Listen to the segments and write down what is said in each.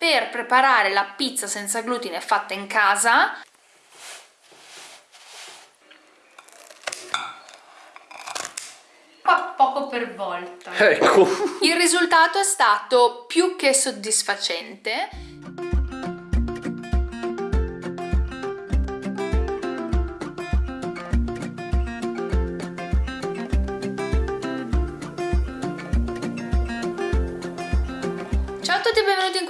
per preparare la pizza senza glutine fatta in casa. Poco per volta. Ecco. Il risultato è stato più che soddisfacente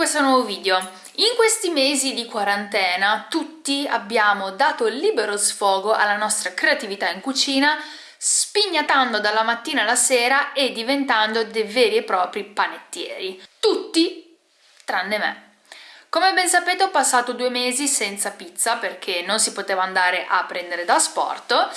questo nuovo video. In questi mesi di quarantena tutti abbiamo dato libero sfogo alla nostra creatività in cucina spignatando dalla mattina alla sera e diventando dei veri e propri panettieri. Tutti tranne me. Come ben sapete ho passato due mesi senza pizza perché non si poteva andare a prendere da sport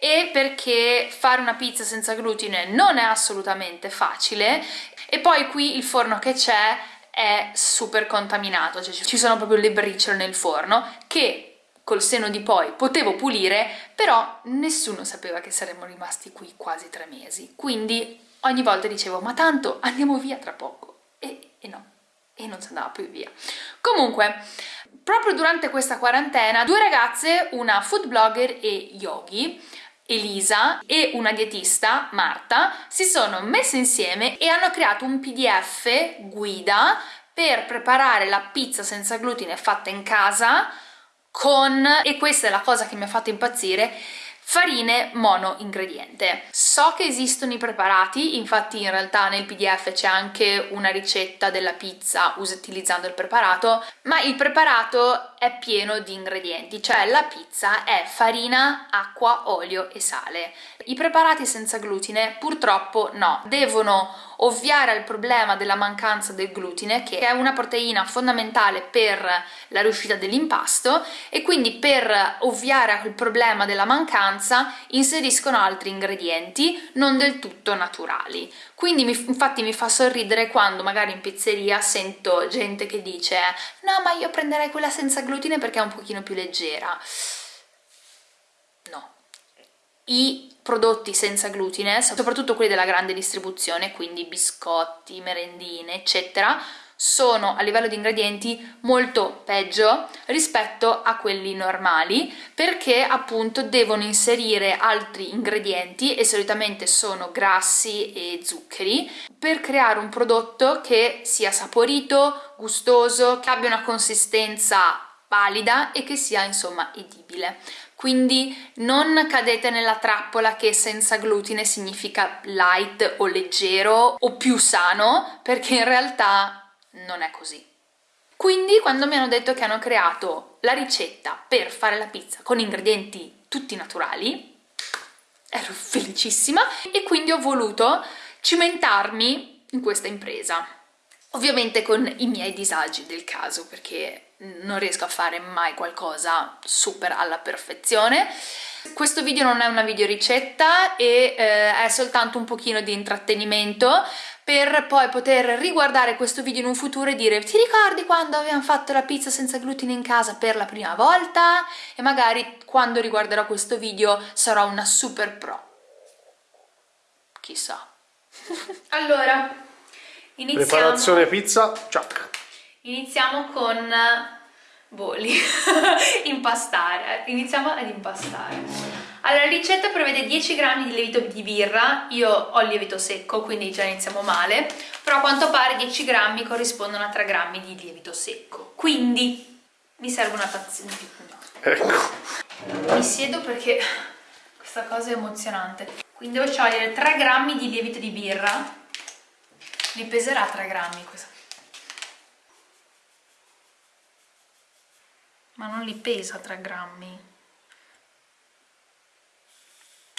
e perché fare una pizza senza glutine non è assolutamente facile e poi qui il forno che c'è è super contaminato, cioè ci sono proprio le briciole nel forno che col seno di poi potevo pulire, però nessuno sapeva che saremmo rimasti qui quasi tre mesi. Quindi ogni volta dicevo, ma tanto andiamo via tra poco. E, e no, e non si andava più via. Comunque, proprio durante questa quarantena, due ragazze, una food blogger e yogi, Elisa e una dietista, Marta, si sono messe insieme e hanno creato un pdf guida per preparare la pizza senza glutine fatta in casa con, e questa è la cosa che mi ha fatto impazzire, farine mono ingrediente. So che esistono i preparati, infatti in realtà nel pdf c'è anche una ricetta della pizza utilizzando il preparato, ma il preparato è pieno di ingredienti, cioè la pizza è farina, acqua, olio e sale. I preparati senza glutine purtroppo no, devono ovviare al problema della mancanza del glutine che è una proteina fondamentale per la riuscita dell'impasto e quindi per ovviare al problema della mancanza inseriscono altri ingredienti non del tutto naturali. Quindi mi, infatti mi fa sorridere quando magari in pizzeria sento gente che dice no ma io prenderei quella senza glutine perché è un pochino più leggera. No i prodotti senza glutine, soprattutto quelli della grande distribuzione, quindi biscotti, merendine, eccetera, sono a livello di ingredienti molto peggio rispetto a quelli normali perché appunto devono inserire altri ingredienti e solitamente sono grassi e zuccheri per creare un prodotto che sia saporito, gustoso, che abbia una consistenza valida e che sia insomma edibile quindi non cadete nella trappola che senza glutine significa light o leggero o più sano perché in realtà non è così. Quindi quando mi hanno detto che hanno creato la ricetta per fare la pizza con ingredienti tutti naturali ero felicissima e quindi ho voluto cimentarmi in questa impresa. Ovviamente con i miei disagi del caso perché non riesco a fare mai qualcosa super alla perfezione questo video non è una video ricetta e eh, è soltanto un pochino di intrattenimento per poi poter riguardare questo video in un futuro e dire ti ricordi quando abbiamo fatto la pizza senza glutine in casa per la prima volta? E magari quando riguarderò questo video sarò una super pro. Chissà. allora, iniziamo. Preparazione pizza, ciao. Iniziamo con boli, impastare, iniziamo ad impastare. Allora, la ricetta prevede 10 grammi di lievito di birra, io ho il lievito secco, quindi già iniziamo male, però a quanto pare 10 grammi corrispondono a 3 grammi di lievito secco, quindi mi serve una tazzina più. Ecco. Mi siedo perché questa cosa è emozionante. Quindi devo sciogliere 3 grammi di lievito di birra, mi peserà 3 grammi questa ma non li pesa 3 grammi.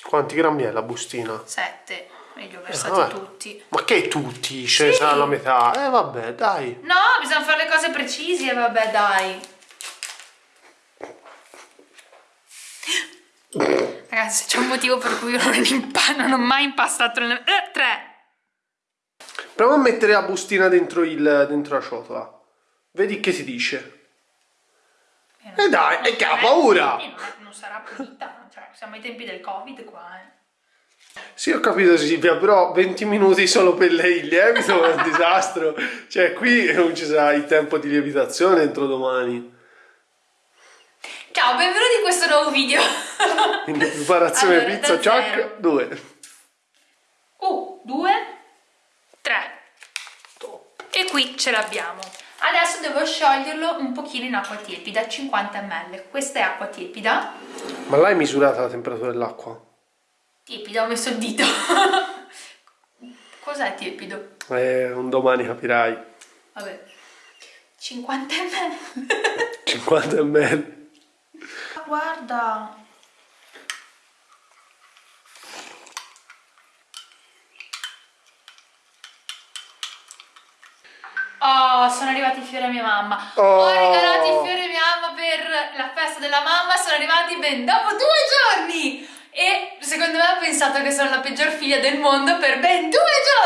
Quanti grammi è la bustina? 7 e li ho versati eh, tutti. Ma che tutti? ce sì. la metà. Eh vabbè dai. No bisogna fare le cose precise vabbè dai. Ragazzi c'è un motivo per cui io non, non ho mai impastato le... eh, 3 proviamo a mettere la bustina dentro, il, dentro la ciotola. Vedi che si dice e eh dai, e che ha paura! Non, non, sarà pulita, cioè, siamo ai tempi del covid qua, eh. Sì, ho capito Silvia, però 20 minuti solo per lei il lievito è un disastro. Cioè, qui non ci sarà il tempo di lievitazione entro domani. Ciao, benvenuti in questo nuovo video. In preparazione Allora, pizza chuck 2. Uh, due, tre. E qui ce l'abbiamo. Adesso devo scioglierlo un pochino in acqua tiepida, 50 ml. Questa è acqua tiepida. Ma l'hai misurata la temperatura dell'acqua? Tiepida, ho messo il dito. Cos'è tiepido? Eh, un domani capirai. Vabbè. 50 ml. 50 ml. Guarda. Oh, sono arrivati i fiori a mia mamma. Oh. Ho regalato i fiori a mia mamma per la festa della mamma, sono arrivati ben dopo due giorni. E secondo me ha pensato che sono la peggior figlia del mondo per ben due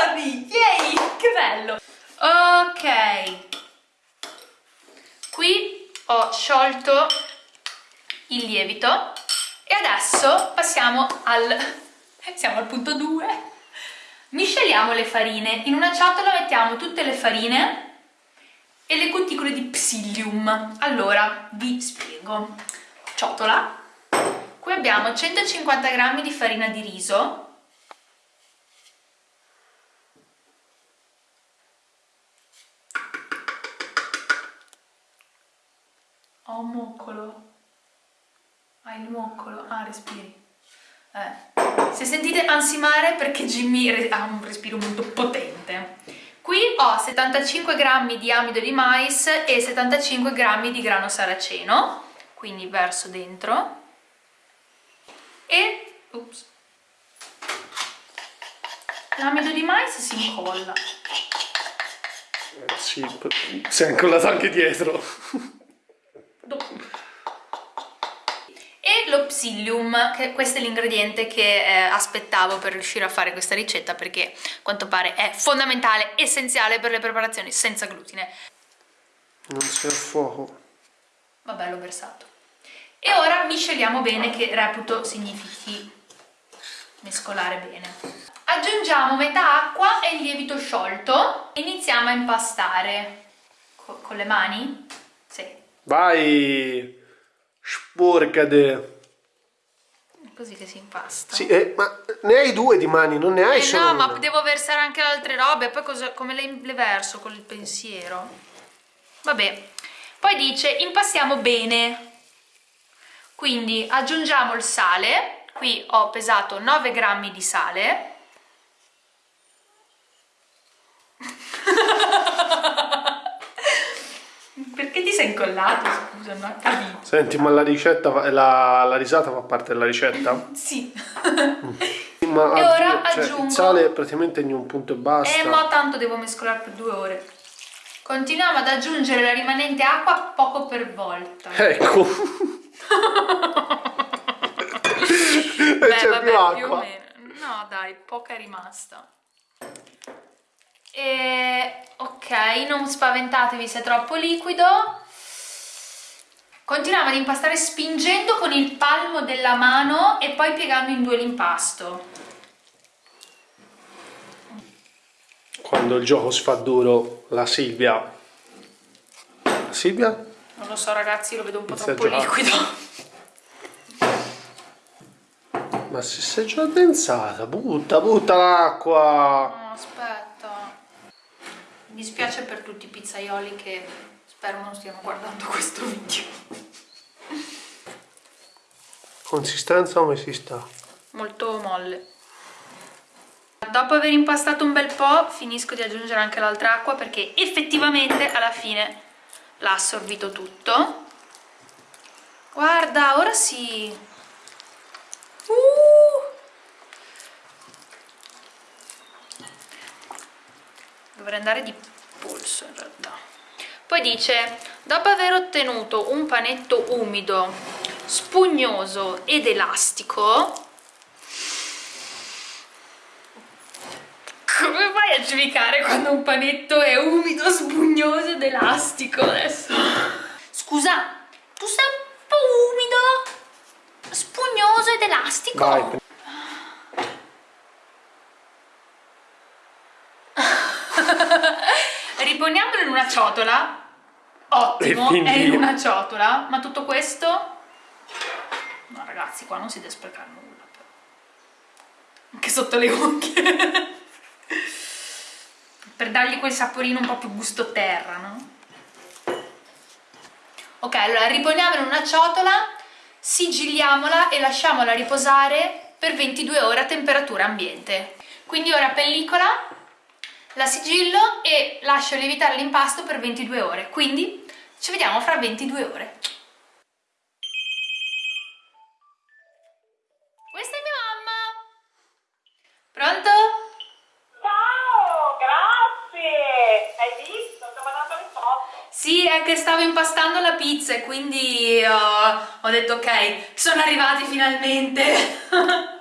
giorni. Yay, che bello. Ok. Qui ho sciolto il lievito e adesso passiamo al siamo al punto 2 misceliamo le farine. In una ciotola mettiamo tutte le farine e le cuticole di psyllium. Allora vi spiego. Ciotola. Qui abbiamo 150 g di farina di riso. Ho un moccolo. Hai il moccolo? Ah, respiri. Eh. Se sentite ansimare perché Jimmy ha un respiro molto potente. Qui ho 75 g di amido di mais e 75 g di grano saraceno, quindi verso dentro. E... Ups. L'amido di mais si incolla. Eh, sì, si è incollato anche dietro. Dopo. E lo psyllium, che questo è l'ingrediente che eh, aspettavo per riuscire a fare questa ricetta perché a quanto pare è fondamentale, essenziale per le preparazioni senza glutine. Non c'è fuoco. Vabbè, l'ho versato. E ora misceliamo bene, che reputo significhi mescolare bene. Aggiungiamo metà acqua e il lievito sciolto. Iniziamo a impastare. Co- con le mani? Sì. Vai! Sporcade! Così che si impasta. Sì, eh, ma ne hai due di mani, non ne hai Eh solo no, una. ma devo versare anche altre robe, poi cosa- come le, le verso con il pensiero? Vabbè, poi dice impastiamo bene, quindi aggiungiamo il sale, qui ho pesato 9 grammi di sale, perché ti sei incollato? Scusa, non capito. Senti, ma la ricetta, fa- la, la risata fa parte della ricetta? Sì. Ma E ora cioè, aggiungo- il sale praticamente in un punto e basta. Eh, ma tanto devo mescolare per due ore. Continuiamo ad aggiungere la rimanente acqua poco per volta. Ecco. Beh, c'è vabbè, più acqua. o meno. No, dai, poca è rimasta. E ok, non spaventatevi se è troppo liquido. Continuiamo ad impastare spingendo con il palmo della mano e poi piegando in due l'impasto. Quando il gioco si fa duro, la Silvia. La Silvia? Non lo so ragazzi, lo vedo un po' Inizia troppo liquido. Ma se sei già addensata, butta, butta l'acqua. No, aspetta. Mi dispiace per tutti i pizzaioli che spero non stiano guardando questo video. Consistenza come si sta? Molto molle. Dopo aver impastato un bel po', finisco di aggiungere anche l'altra acqua perché effettivamente alla fine l'ha assorbito tutto. Guarda, ora sì. Uh! Dovrei andare di polso in realtà. Poi dice, dopo aver ottenuto un panetto umido, spugnoso ed elastico come fai a giudicare quando un panetto è umido, spugnoso ed elastico adesso? Scusa, tu sei un po' umido, spugnoso ed elastico. Vai. Riponiamolo in una ciotola. Ottimo, è in una ciotola, ma tutto questo ragazzi qua non si deve sprecare nulla però. anche sotto le unghie per dargli quel saporino un po' più gusto terra no? ok allora riponiamola in una ciotola sigilliamola e lasciamola riposare per 22 ore a temperatura ambiente quindi ora pellicola la sigillo e lascio lievitare l'impasto per 22 ore quindi ci vediamo fra 22 ore che stavo impastando la pizza e quindi uh, ho detto ok, sono arrivati finalmente.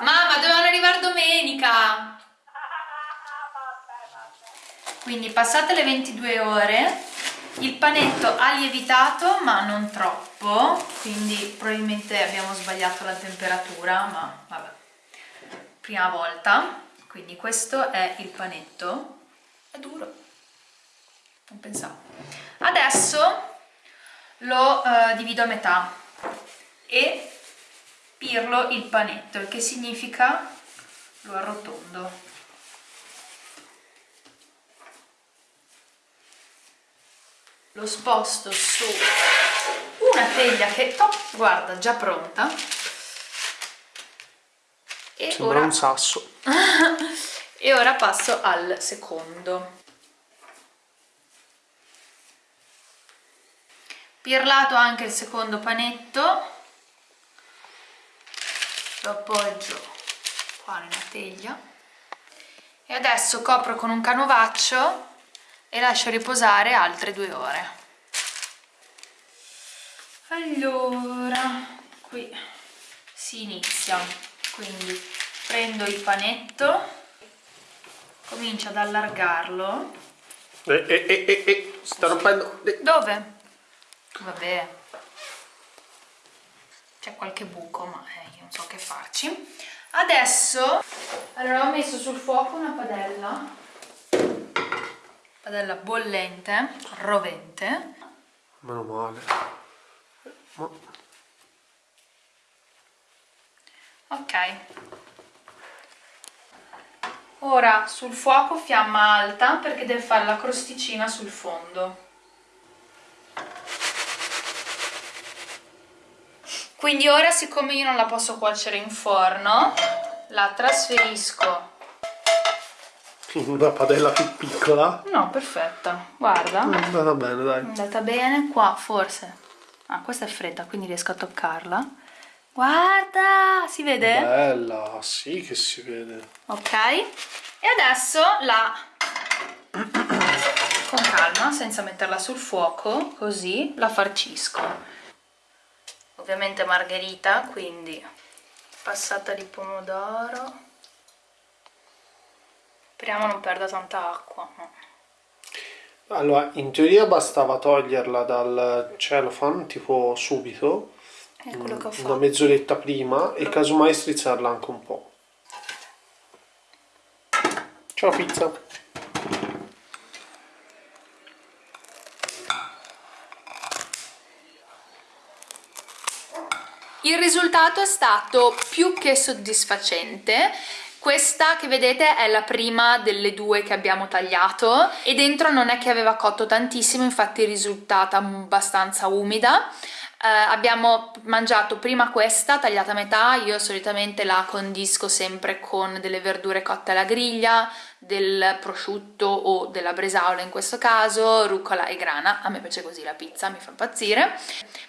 Mamma, dovevano arrivare domenica. Quindi passate le 22 ore, il panetto ha lievitato ma non troppo, quindi probabilmente abbiamo sbagliato la temperatura, ma vabbè, prima volta. Quindi questo è il panetto, è duro, non pensavo. Adesso lo uh, divido a metà e pirlo il panetto, il che significa lo arrotondo. Lo sposto su una teglia che, oh, guarda, già pronta. E Sembra ora... un sasso. e ora passo al secondo. Pirlato anche il secondo panetto. Lo appoggio qua nella teglia. E adesso copro con un canovaccio e lascio riposare altre due ore. Allora qui si inizia. Quindi prendo il panetto comincio ad allargarlo. Eh, eh, eh, eh, eh sta rompendo. Dove? Vabbè. C'è qualche buco ma eh, non so che farci. Adesso allora ho messo sul fuoco una padella. Padella bollente rovente. Meno male. Ma... ok. Ora sul fuoco fiamma alta perché deve fare la crosticina sul fondo quindi ora siccome io non la posso cuocere in forno la trasferisco. In una padella più piccola? No perfetta. Guarda. È andata bene dai. È andata bene. Qua forse. Ah questa è fredda quindi riesco a toccarla. Guarda si vede? bella sì che si vede. Ok. E adesso la con calma senza metterla sul fuoco così la farcisco ovviamente margherita quindi passata di pomodoro. Speriamo non perda tanta acqua allora in teoria bastava toglierla dal cellophane tipo subito una mezz'oretta prima e casomai strizzarla anche un po' ciao pizza Il risultato è stato più che soddisfacente questa che vedete è la prima delle due che abbiamo tagliato e dentro non è che aveva cotto tantissimo, infatti è risultata abbastanza umida. Uh, abbiamo mangiato prima questa tagliata a metà, io solitamente la condisco sempre con delle verdure cotte alla griglia, del prosciutto o della bresaola in questo caso, rucola e grana, a me piace così la pizza, mi fa impazzire.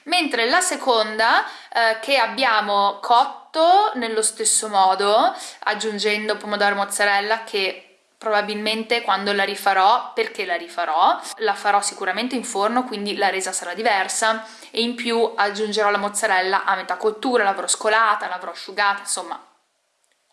Mentre la seconda uh, che abbiamo cotto nello stesso modo, aggiungendo pomodoro e mozzarella che probabilmente quando la rifarò, perché la rifarò, la farò sicuramente in forno quindi la resa sarà diversa. E in più aggiungerò la mozzarella a metà cottura, l'avrò scolata, l'avrò asciugata, insomma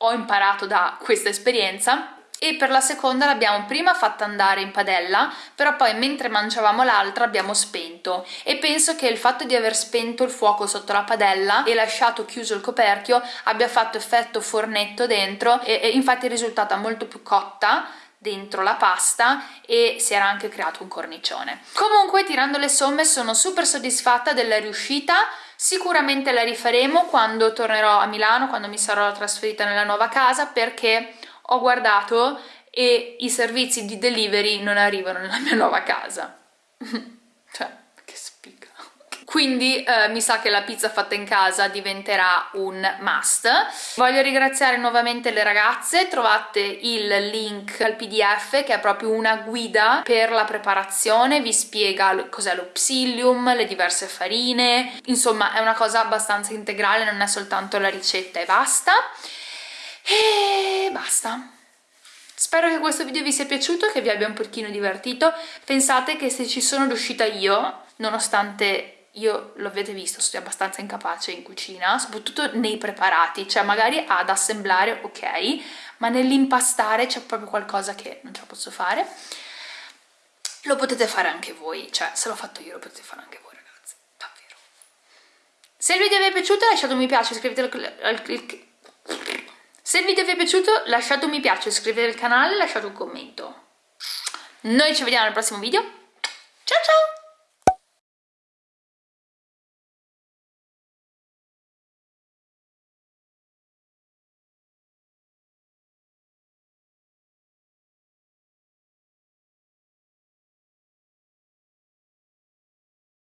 ho imparato da questa esperienza e per la seconda l'abbiamo prima fatta andare in padella però poi mentre mangiavamo l'altra abbiamo spento e penso che il fatto di aver spento il fuoco sotto la padella e lasciato chiuso il coperchio abbia fatto effetto fornetto dentro e, e infatti è risultata molto più cotta dentro la pasta e si era anche creato un cornicione. Comunque tirando le somme sono super soddisfatta della riuscita, sicuramente la rifaremo quando tornerò a Milano, quando mi sarò trasferita nella nuova casa perché ho guardato e i servizi di delivery non arrivano nella mia nuova casa. cioè, che spiga. Quindi eh, mi sa che la pizza fatta in casa diventerà un must. Voglio ringraziare nuovamente le ragazze, trovate il link al pdf che è proprio una guida per la preparazione, vi spiega cos'è lo psyllium, le diverse farine, insomma è una cosa abbastanza integrale, non è soltanto la ricetta e basta. E basta. Spero che questo video vi sia piaciuto, che vi abbia un pochino divertito. Pensate che se ci sono riuscita io, nonostante io lo avete visto, sono abbastanza incapace in cucina, soprattutto nei preparati, cioè magari ad assemblare ok, ma nell'impastare c'è proprio qualcosa che non ce la posso fare. Lo potete fare anche voi, cioè se l'ho fatto io lo potete fare anche voi ragazzi, davvero. Se il video vi è piaciuto lasciate un mi piace, iscrivetevi al se il video vi è piaciuto lasciate un mi piace, iscrivetevi al canale e lasciate un commento. Noi ci vediamo nel prossimo video. Ciao ciao!